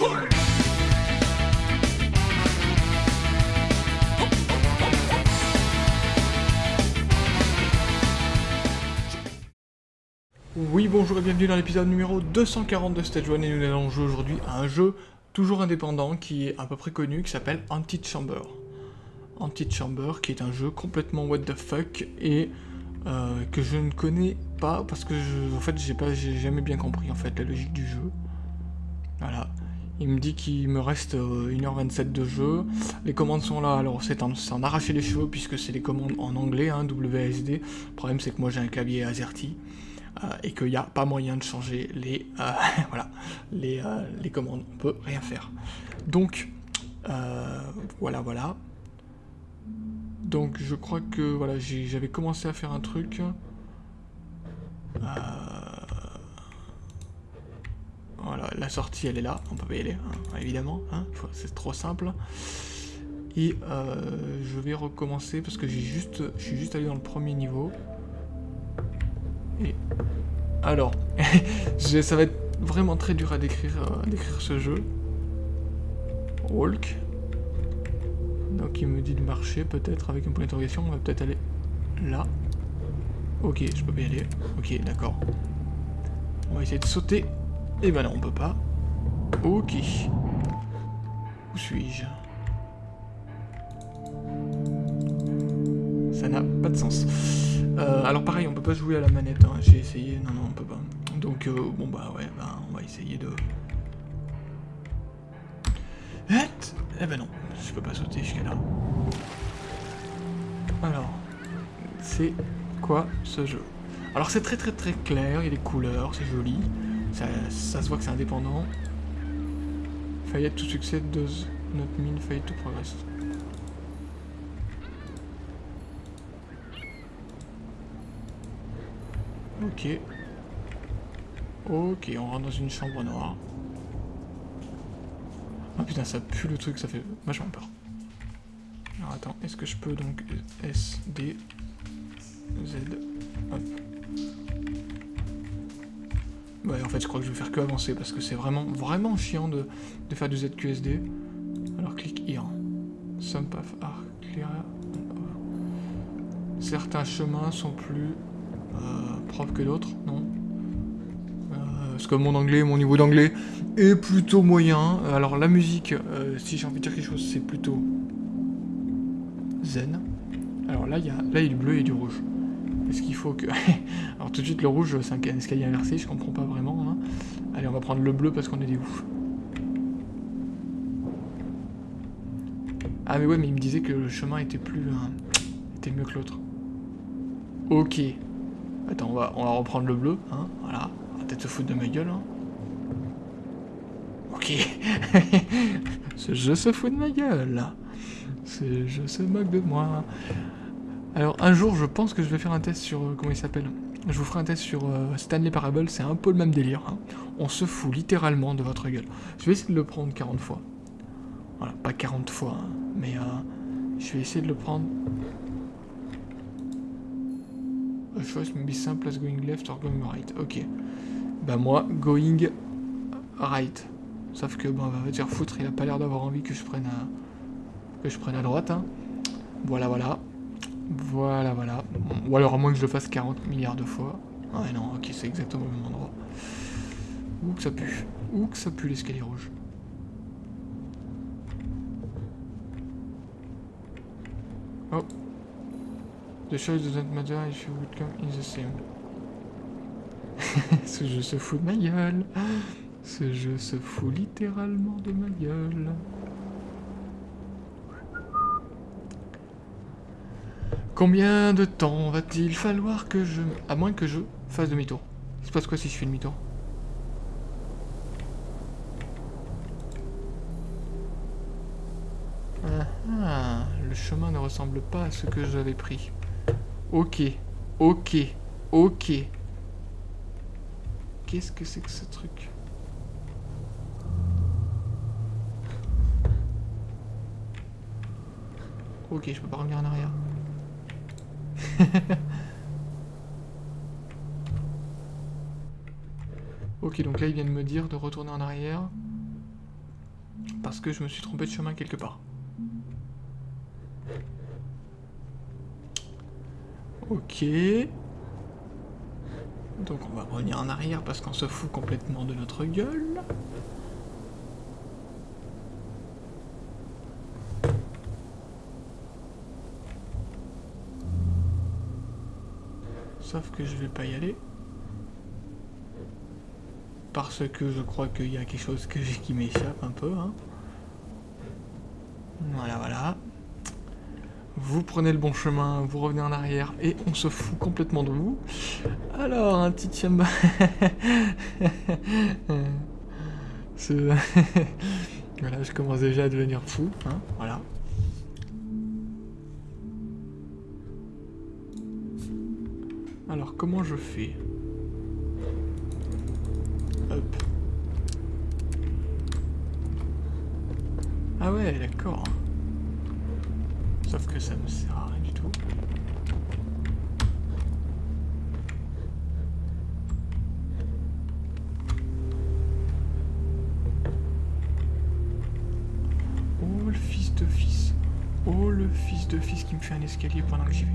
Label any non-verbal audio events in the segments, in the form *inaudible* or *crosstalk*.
Oui, bonjour et bienvenue dans l'épisode numéro 240 de Stage 1 et nous allons jouer aujourd'hui à un jeu toujours indépendant qui est à peu près connu qui s'appelle Anti-Chamber. Anti-Chamber qui est un jeu complètement what the fuck et euh, que je ne connais pas parce que je, en fait j'ai pas j'ai jamais bien compris en fait la logique du jeu. Voilà. Il me dit qu'il me reste 1h27 euh, de jeu. Les commandes sont là, alors c'est en, en, arracher les cheveux puisque c'est des commandes en anglais, hein, WSD. Le problème c'est que moi j'ai un clavier AZERTY. Euh, et qu'il n'y a pas moyen de changer les, euh, *laughs* voilà, les, euh, les, commandes. On peut rien faire. Donc, voilà, voilà. Donc, je crois que voilà, j'avais commencé à faire un truc. Voilà, la sortie, elle est là. On peut y aller, hein, évidemment. Hein, c'est trop simple. Et je vais recommencer parce que j'ai juste, je suis juste allé dans le premier niveau. Et alors, *laughs* ça va être vraiment très dur à décrire, euh, décrire ce jeu. Walk. Donc il me dit de marcher peut-être avec un point d'interrogation. On va peut-être aller là. Ok, je peux y aller. Ok, d'accord. On va essayer de sauter. Et eh ben non, on peut pas. Ok. Où suis-je? Ça n'a pas de sens. Euh, alors pareil, on peut pas jouer à la manette, hein. j'ai essayé, non non on peut pas. Donc euh, bon bah ouais, bah, on va essayer de... Eh ben non, je peux pas sauter jusqu'à là. Alors, c'est quoi ce jeu? Alors c'est très très très clair, il y a des couleurs, c'est joli, ça, se voit que c'est indépendant. Faillite tout succès, does not mean faillite to progress. Ok. Ok, on rentre dans une chambre noire. Ah putain, ça pue le truc, ça fait vachement peur. Alors attends, est-ce que je peux donc S, D, Z, hop. Ouais, en fait, je crois que je vais faire que avancer parce que c'est vraiment, vraiment chiant de, faire du ZQSD. Alors, clique here. Some path are clear. Certains chemins sont plus euh, prof que d'autres, non? Euh, Parce que mon anglais, mon niveau d'anglais est plutôt moyen. Alors la musique, euh, si j'ai envie de dire quelque chose, c'est plutôt zen. Alors là, il y là, il y a du bleu et du rouge. Est-ce qu'il faut que... *laughs* Alors tout de suite, le rouge, c'est un escalier inversé, je comprends pas vraiment. Hein. Allez, on va prendre le bleu parce qu'on est des ouf. Ah mais ouais, mais il me disait que le chemin était plus... était mieux que l'autre. Ok. Attends, on va, on va reprendre le bleu, hein, voilà. On va peut-être se foutre de ma gueule, hein. Ok. *laughs* Ce jeu se fout de ma gueule. Ce jeu se moque de moi. Alors, un jour, je pense que je vais faire un test sur... Euh, comment il s'appelle? Je vous ferai un test sur euh, Stanley Parable, c'est un peu le même délire. Hein. On se fout littéralement de votre gueule. Je vais essayer de le prendre 40 fois. Voilà, pas 40 fois, hein, mais euh, je vais essayer de le prendre A choice may be simple as going left or going right. Ok. Bah moi, going right. Sauf que, bon, va dire foutre, il a pas l'air d'avoir envie que je prenne à, que je prenne à droite. Hein. Voilà, voilà. Voilà, voilà. Ou alors à moins que je le fasse 40 milliards de fois. Ah non, ok, c'est exactement le même endroit. Où que ça pue. Où que ça pue l'escalier rouge. Oh. The choice doesn't matter if you would come in the same. *laughs* Ce jeu se fout de ma gueule. Ce jeu se fout littéralement de ma gueule. Combien de temps va-t-il falloir que je... À moins que je fasse demi-tour? Il se passe quoi si je fais demi-tour ah, ah, le chemin ne ressemble pas à ce que j'avais pris. Ok, ok, ok. Qu'est-ce que c'est que ce truc? Ok, je peux pas revenir en arrière. *laughs* ok, donc là, il vient de me dire de retourner en arrière. Parce que je me suis trompé de chemin quelque part. Ok. Donc on va revenir en arrière parce qu'on se fout complètement de notre gueule. Sauf que je vais pas y aller. Parce que je crois qu'il y a quelque chose *laughs* qui m'échappe un peu. Hein. Voilà, voilà. Vous prenez le bon chemin, vous revenez en arrière et on se fout complètement de vous. Alors, un petit tiamba. *laughs* *laughs* voilà, je commence déjà à devenir fou. Hein, voilà. Alors, comment je fais Hop. Ah ouais, d'accord. Sauf que ça me sert à rien du tout. Oh le fils de fils. Oh le fils de fils qui me fait un escalier pendant que j'y vais.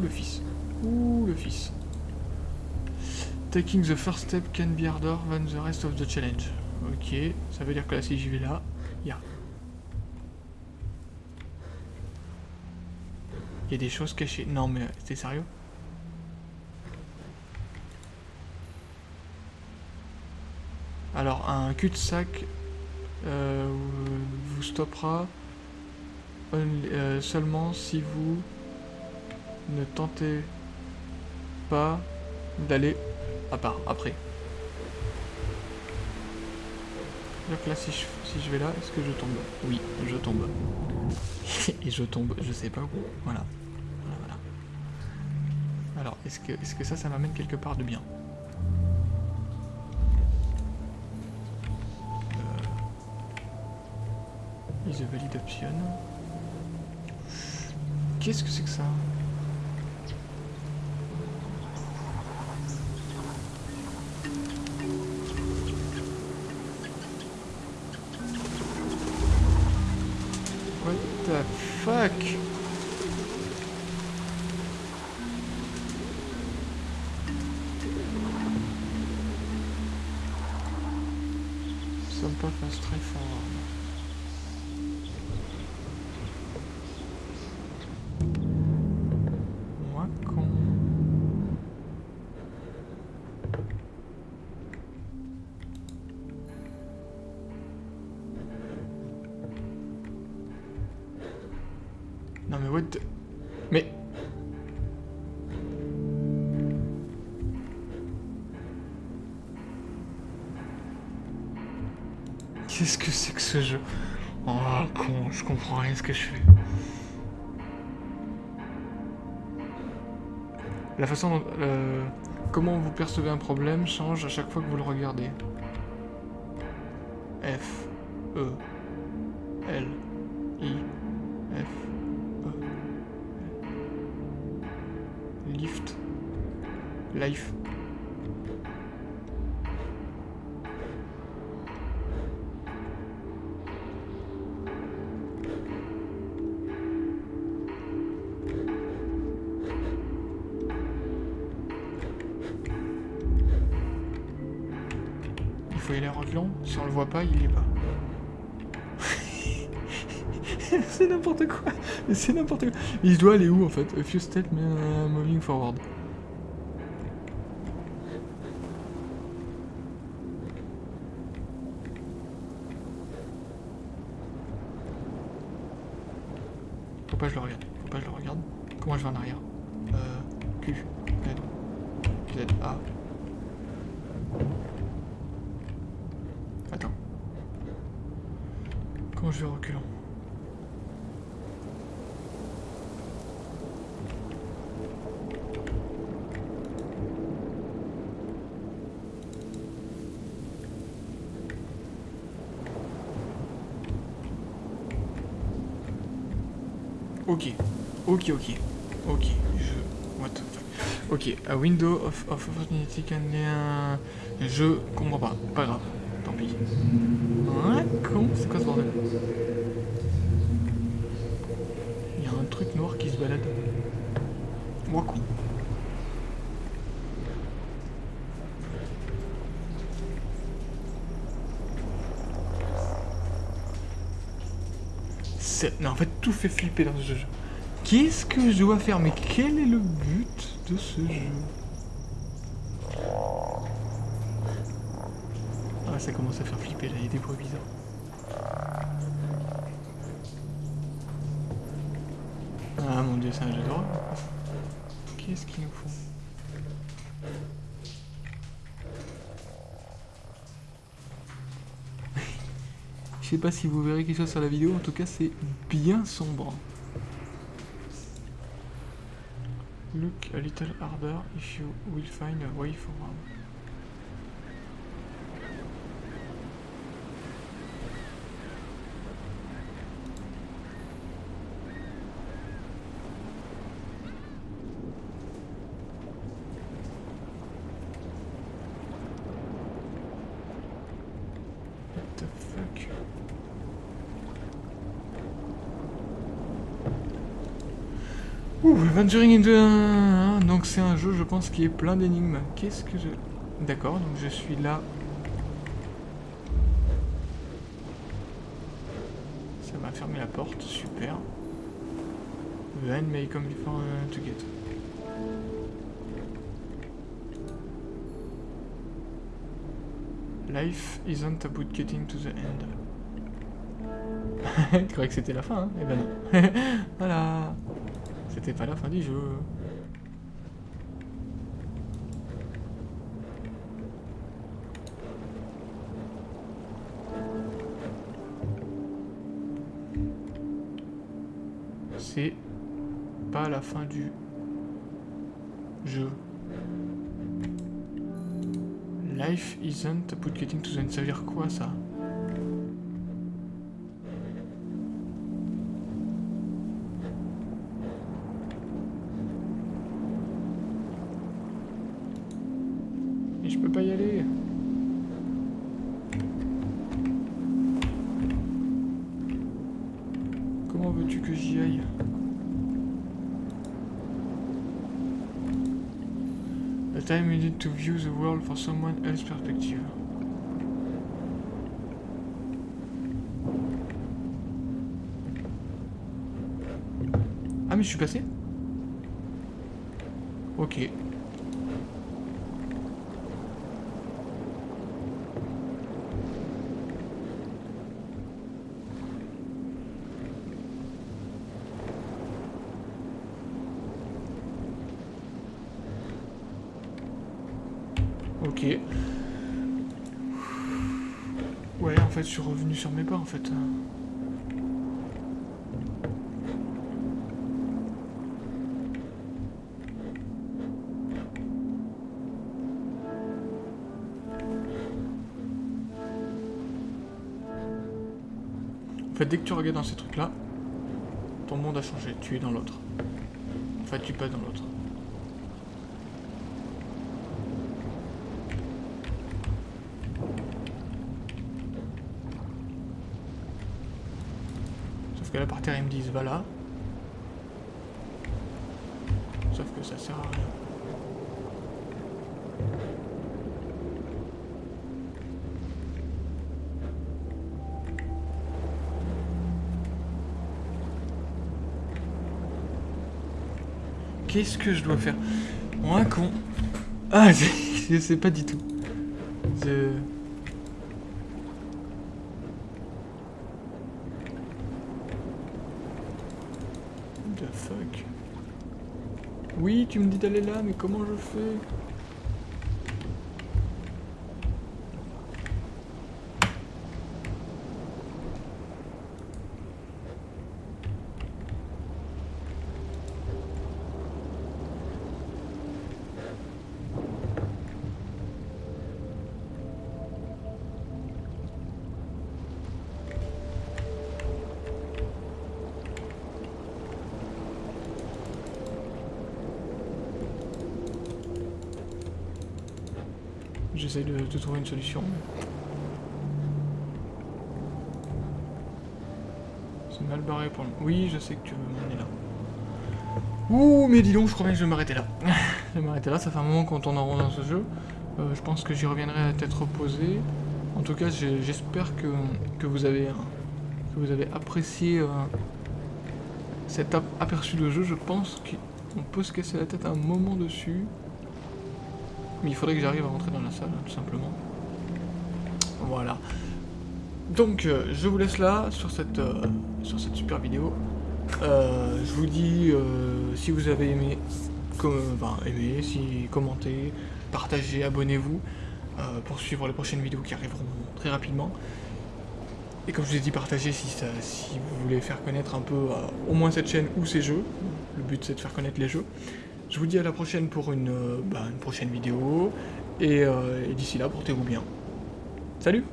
Le fils. Ouh, le fils. Taking the first step can be harder than the rest of the challenge. Ok, ça veut dire que là, si j'y vais là, il y a... Il y a des choses cachées. Non, mais t'es sérieux? Alors, un cul-de-sac euh, vous stoppera euh, seulement si vous ne tentez pas d'aller à part après. Donc là, si je, si je vais là, est-ce que je tombe? Oui, je tombe. *laughs* Et je tombe, je sais pas où. Voilà. Voilà, voilà. Alors, est-ce que, est que ça, ça m'amène quelque part de bien? Euh... Is a valid option. Qu'est-ce que c'est que ça? Fuck ce Oh con, je comprends rien ce que je fais. La façon. Euh, comment vous percevez un problème change à chaque fois que vous le regardez. F, E, L, I, F, Lift. Life. Faut y aller en reculant. Si on le voit pas, il y est pas. *laughs* c'est n'importe quoi. C'est n'importe quoi. Il doit aller où en fait? A few steps uh, moving forward. Faut pas que je le regarde. Faut pas que je le regarde. Comment je vais en arrière? Euh. Q. Z. Z. A. Attends. Je vais reculant Ok. Ok, ok. Ok, je... What the fuck. Ok, a window of, of opportunity can... Je comprends pas, pas grave, tant pis. Ouais, con, c'est quoi ce bordel? Il y a un truc noir qui se balade. Moi con. Non, en fait, tout fait flipper dans ce jeu. Qu'est-ce que je dois faire? Mais quel est le but de ce jeu? Ça commence à faire flipper, là, il y a des. Ah mon dieu, c'est un jeu d'horreur. Qu'est-ce qu'il nous faut *laughs* Je sais pas si vous verrez quelque chose sur la vidéo, en tout cas c'est bien sombre. Look a little harder if you will find a way forward. What the fuck Ouh, Venturing into... Donc c'est un jeu, je pense, qui est plein d'énigmes. Qu'est-ce que je... D'accord, donc je suis là. Ça m'a fermé la porte, super. Then may come before uh, to get. Life isn't about getting to the end. *laughs* Je croyais que c'était la fin, hein? Eh ben non. *laughs* voilà. C'était pas la fin du jeu. C'est pas la fin du jeu. Life isn't about getting to the end. Ça veut quoi ça? Que j'y aille The time you need to view the world for someone else's perspective. Ah mais je suis passé? Ok. Ouais, en je suis revenu sur mes pas, en fait. En fait, dès que tu regardes dans ces trucs-là, ton monde a changé. Tu es dans l'autre. En fait, tu passes dans l'autre. Sauf que là, par terre, ils me disent, va là. Sauf que ça sert à rien. Qu'est-ce que je dois faire? Moi, con. Ah, *laughs* je sais pas du tout. Je... The fuck Oui, tu me dis d'aller là, mais comment je fais? J'essaie de, trouver une solution. C'est mal barré pour le... Oui, je sais que tu veux m'emmener là. Ouh, mais dis donc, je crois bien que je vais m'arrêter là. *laughs* je vais m'arrêter là, ça fait un moment qu'on tourne en rond dans ce jeu. Euh, je pense que j'y reviendrai à tête reposée. En tout cas, j'espère que, que, vous avez, que vous avez apprécié euh, cet aperçu de jeu. Je pense qu'on peut se casser la tête un moment dessus. Mais il faudrait que j'arrive à rentrer dans la salle, tout simplement. Voilà. Donc, je vous laisse là, sur cette, cette super vidéo. je vous dis, si vous avez aimé, comme, aimé, si commentez, partagez, abonnez-vous euh, pour suivre les prochaines vidéos qui arriveront très rapidement. Et comme je vous ai dit, partagez si, si vous voulez faire connaître un peu euh, au moins cette chaîne ou ces jeux. Le but c'est de faire connaître les jeux. Je vous dis à la prochaine pour une, euh, bah, prochaine vidéo. Et, et d'ici là, portez-vous bien. Salut